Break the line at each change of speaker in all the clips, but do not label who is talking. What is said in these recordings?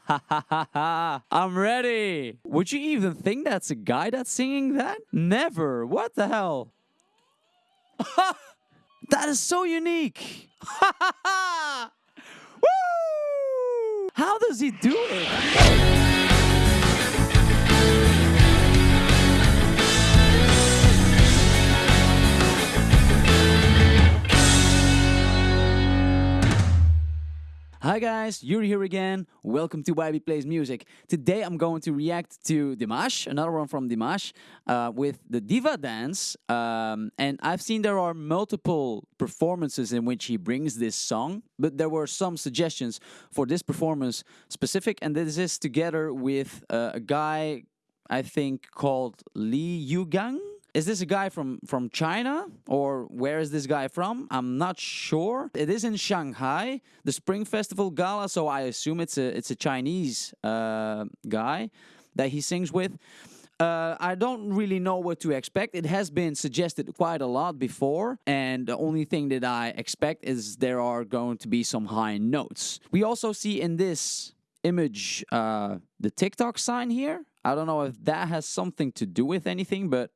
I'm ready. Would you even think that's a guy that's singing that? Never. What the hell? that is so unique. Woo! How does he do it? Hi guys, Yuri here again. Welcome to YB Plays Music. Today I'm going to react to Dimash, another one from Dimash, uh, with the Diva Dance. Um, and I've seen there are multiple performances in which he brings this song, but there were some suggestions for this performance specific, and this is together with uh, a guy I think called Li Yugang. Is this a guy from from China or where is this guy from? I'm not sure. It is in Shanghai, the Spring Festival Gala, so I assume it's a it's a Chinese uh, guy that he sings with. Uh, I don't really know what to expect. It has been suggested quite a lot before, and the only thing that I expect is there are going to be some high notes. We also see in this image uh, the TikTok sign here. I don't know if that has something to do with anything, but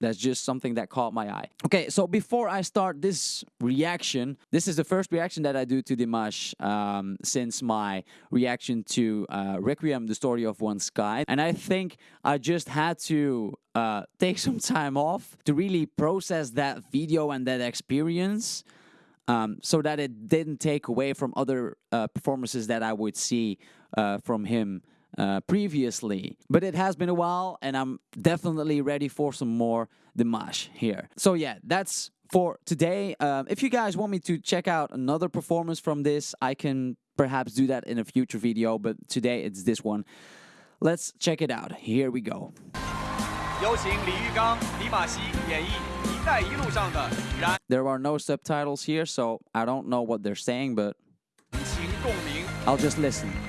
that's just something that caught my eye. Okay, so before I start this reaction, this is the first reaction that I do to Dimash um, since my reaction to uh, Requiem, the story of one sky. And I think I just had to uh, take some time off to really process that video and that experience. Um, so that it didn't take away from other uh, performances that I would see uh, from him uh, previously. But it has been a while, and I'm definitely ready for some more Dimash here. So yeah, that's for today. Um, if you guys want me to check out another performance from this, I can perhaps do that in a future video, but today it's this one. Let's check it out. Here we go.
有请李玉刚、李马西演绎《一带一路》上的燃
There are no subtitles here, so I don't know what they're saying, but
情共鸣。
I'll just listen.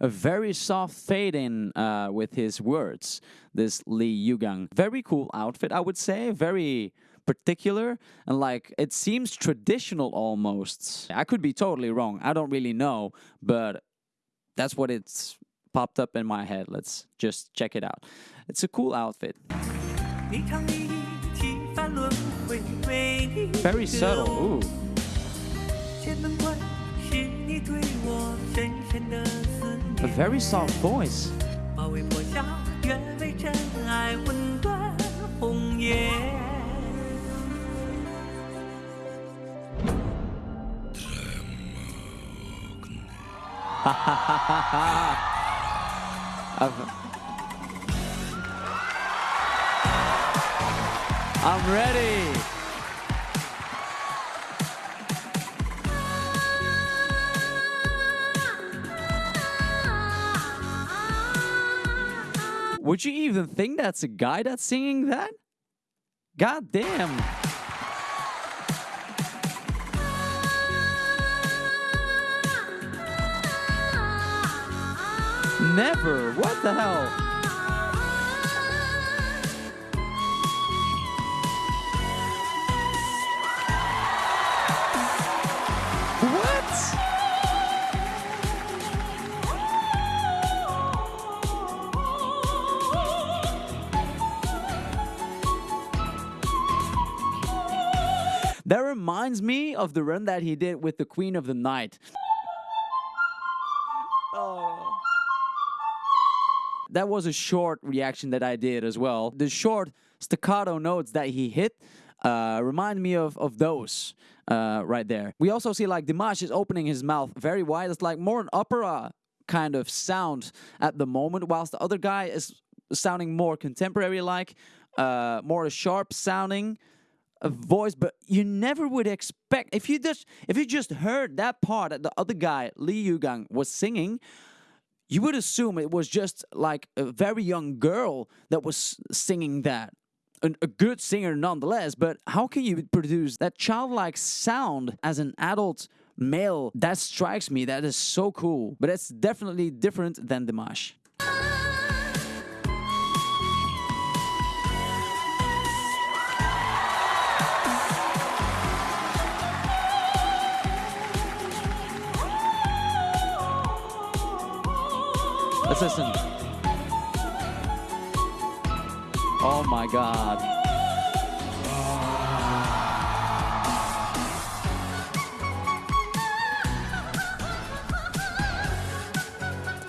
a very soft fading uh, with his words. This Li Yugang, very cool outfit, I would say, very particular and like it seems traditional almost. I could be totally wrong. I don't really know, but that's what it's popped up in my head. Let's just check it out. It's a cool outfit. Very subtle. Ooh. A very soft voice.
哈哈哈哈哈
！I'm I'm ready。Would you even think that's a guy that's singing that? God damn. Never. What the hell? Reminds me of the run that he did with the Queen of the Night. Oh. That was a short reaction that I did as well. The short staccato notes that he hit uh, remind me of, of those uh, right there. We also see like Dimash is opening his mouth very wide. It's like more an opera kind of sound at the moment, whilst the other guy is sounding more contemporary like, uh, more sharp sounding a voice, but you never would expect if you just if you just heard that part that the other guy Li Yugang was singing, you would assume it was just like a very young girl that was singing that. An, a good singer nonetheless, but how can you produce that childlike sound as an adult male? That strikes me. That is so cool. But it's definitely different than Dimash. Listen. Oh my god.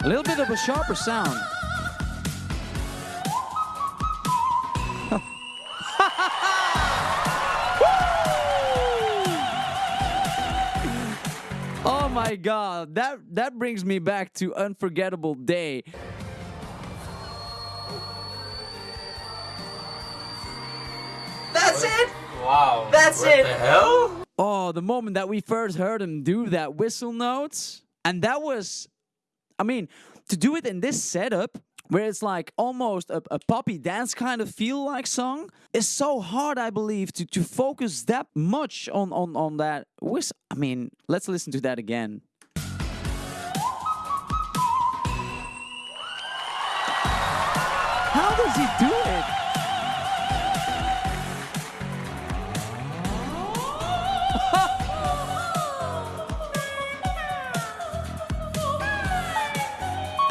A little bit of a sharper sound. My god, that that brings me back to unforgettable day.
That's it?
Wow.
That's
what
it.
the hell?
Oh, the moment that we first heard him do that whistle notes, and that was, I mean, to do it in this setup where it's like almost a, a poppy dance kind of feel like song is so hard, I believe, to to focus that much on on on that whistle. I mean, let's listen to that again. How does he do it?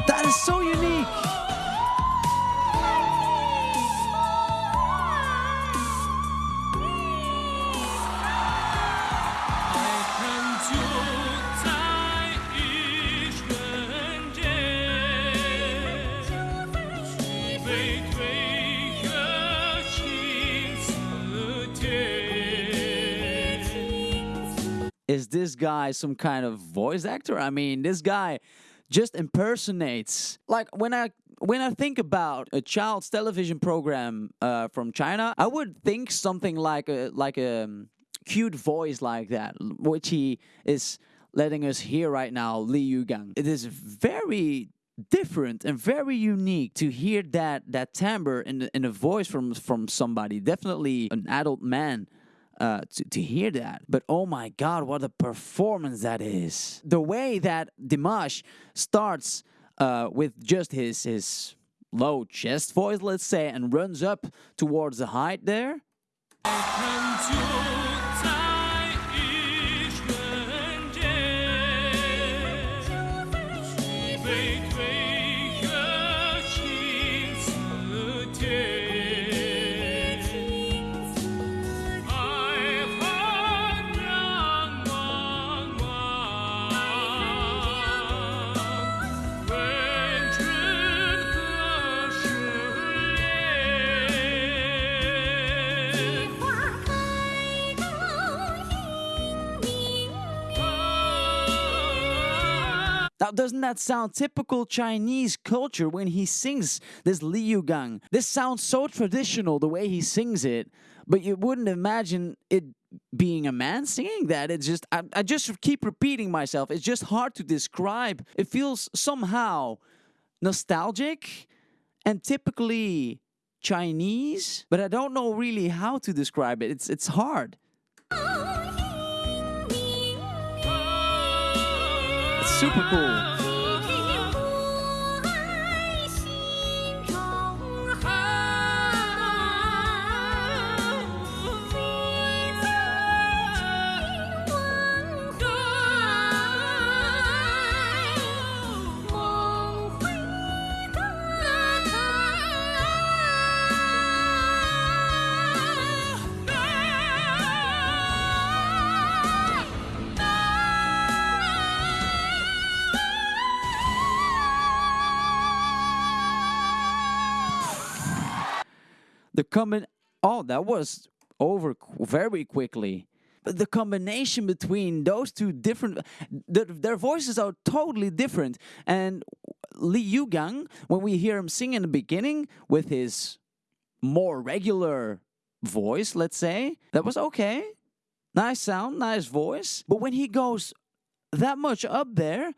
That is so unique. Is this guy some kind of voice actor? I mean, this guy just impersonates. Like when I when I think about a child's television program uh, from China, I would think something like a like a um, cute voice like that, which he is letting us hear right now, Li Yugang. It is very different and very unique to hear that that timbre in in a voice from from somebody, definitely an adult man. Uh, to, to hear that. But oh my God, what a performance that is. The way that Dimash starts uh, with just his, his low chest voice, let's say, and runs up towards the height there. Now, doesn't that sound typical Chinese culture when he sings this Li Yugang? This sounds so traditional the way he sings it, but you wouldn't imagine it being a man singing that. It's just, I, I just keep repeating myself. It's just hard to describe. It feels somehow nostalgic and typically Chinese, but I don't know really how to describe it. It's, it's hard. Super cool. The comment, oh, that was over very quickly. but the combination between those two different, their, their voices are totally different. And Li Yugang, when we hear him sing in the beginning with his more regular voice, let's say, that was okay. Nice sound, nice voice. But when he goes that much up there,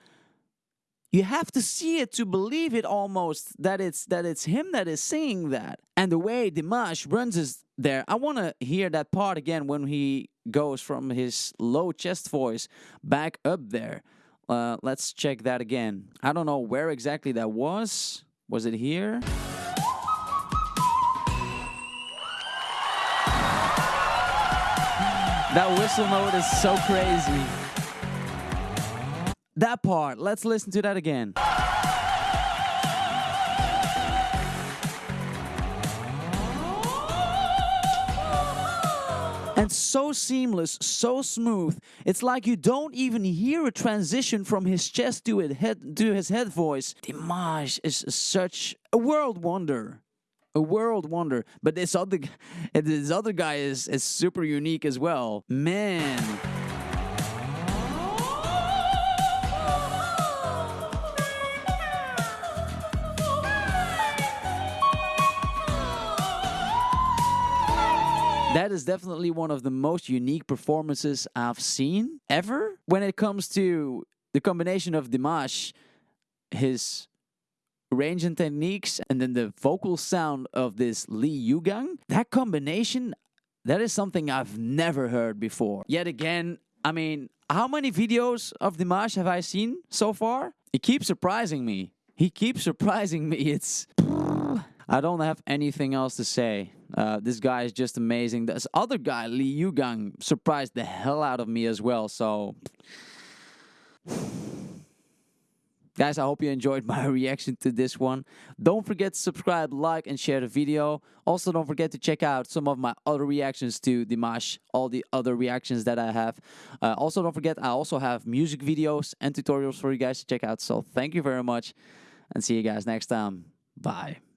you have to see it to believe it almost that it's that it's him that is saying that. And the way Dimash runs is there. I want to hear that part again when he goes from his low chest voice back up there. Uh, let's check that again. I don't know where exactly that was. Was it here? That whistle note is so crazy. That part, let's listen to that again. And so seamless, so smooth. It's like you don't even hear a transition from his chest to his head to his head voice. Dimash is such a world wonder a world wonder. But this other, this other guy is is super unique as well. Man. That is definitely one of the most unique performances I've seen ever. When it comes to the combination of Dimash, his range and techniques, and then the vocal sound of this Li Yugang, that combination, that is something I've never heard before. Yet again, I mean, how many videos of Dimash have I seen so far? He keeps surprising me. He keeps surprising me. It's. I don't have anything else to say. Uh, this guy is just amazing. This other guy, Li Yugang, surprised the hell out of me as well. So. Guys, I hope you enjoyed my reaction to this one. Don't forget to subscribe, like, and share the video. Also, don't forget to check out some of my other reactions to Dimash, all the other reactions that I have. Uh, also, don't forget, I also have music videos and tutorials for you guys to check out. So, thank you very much, and see you guys next time. Bye.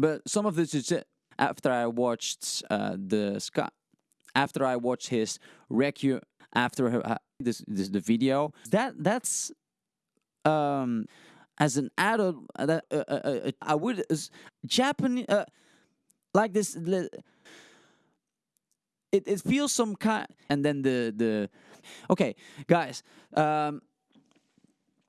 But some of this is it. after I watched uh, the Scott, after I watched his recu, after her, uh, this, this the video. That that's um as an adult uh, that uh, uh, uh, I would Japanese uh, like this. It it feels some kind, and then the the okay guys um